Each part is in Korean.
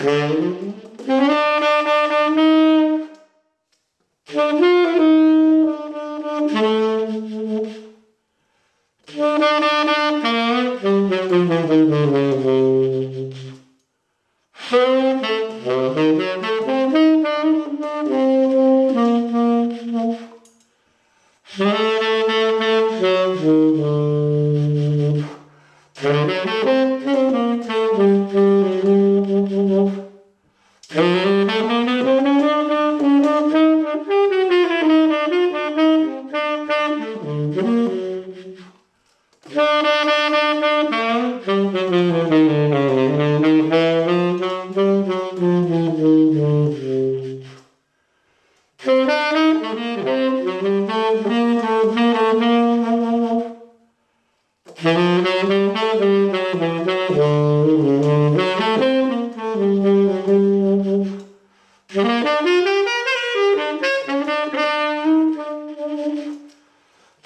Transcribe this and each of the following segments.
Mm-hmm.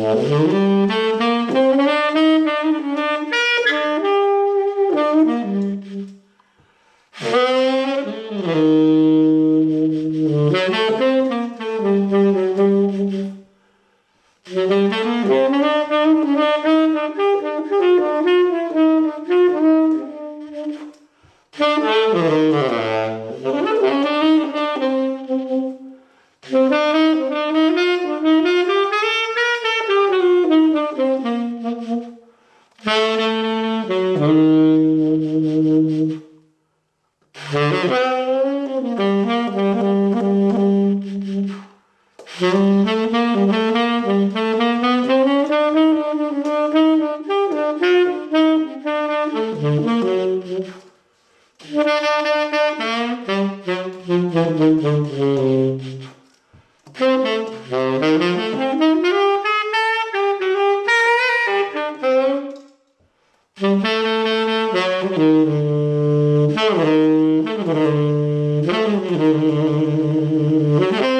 Música Mm-hmm.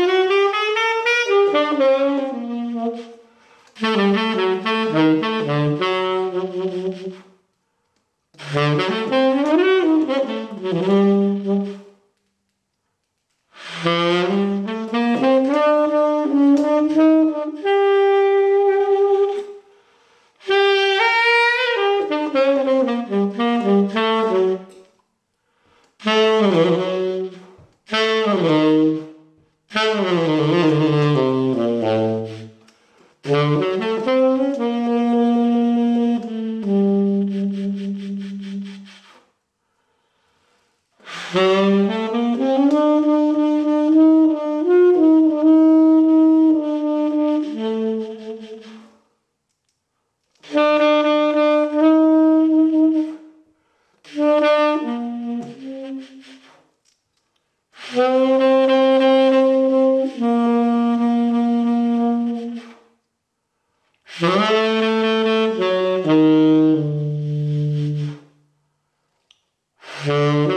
Música Mm-hmm.